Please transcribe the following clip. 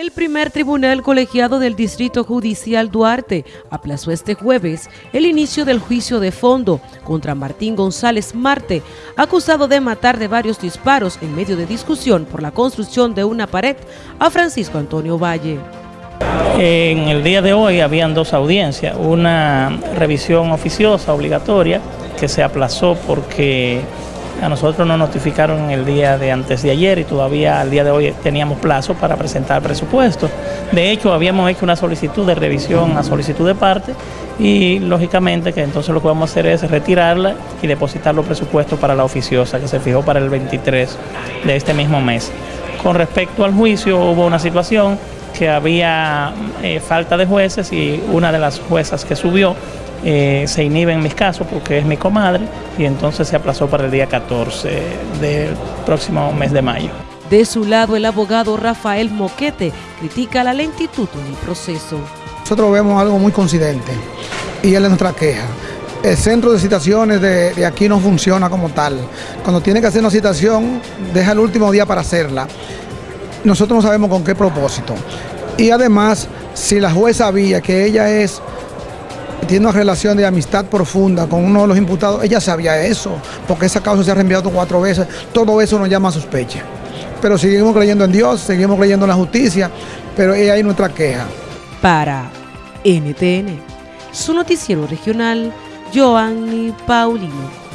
El primer tribunal colegiado del Distrito Judicial Duarte aplazó este jueves el inicio del juicio de fondo contra Martín González Marte, acusado de matar de varios disparos en medio de discusión por la construcción de una pared a Francisco Antonio Valle. En el día de hoy habían dos audiencias, una revisión oficiosa obligatoria que se aplazó porque a nosotros nos notificaron el día de antes de ayer y todavía al día de hoy teníamos plazo para presentar presupuesto. De hecho, habíamos hecho una solicitud de revisión a solicitud de parte y lógicamente que entonces lo que vamos a hacer es retirarla y depositar los presupuestos para la oficiosa que se fijó para el 23 de este mismo mes. Con respecto al juicio hubo una situación que había eh, falta de jueces y una de las juezas que subió eh, se inhibe en mis casos porque es mi comadre y entonces se aplazó para el día 14 del próximo mes de mayo. De su lado, el abogado Rafael Moquete critica la lentitud del proceso. Nosotros vemos algo muy coincidente y es nuestra queja. El centro de citaciones de, de, aquí no funciona como tal. Cuando tiene que hacer una citación, deja el último día para hacerla. Nosotros no sabemos con qué propósito. Y además, si la jueza sabía que ella es tiene una relación de amistad profunda con uno de los imputados, ella sabía eso, porque esa causa se ha reenviado cuatro veces, todo eso nos llama a sospecha. Pero seguimos creyendo en Dios, seguimos creyendo en la justicia, pero ahí hay nuestra queja. Para NTN, su noticiero regional, Joanny Paulino.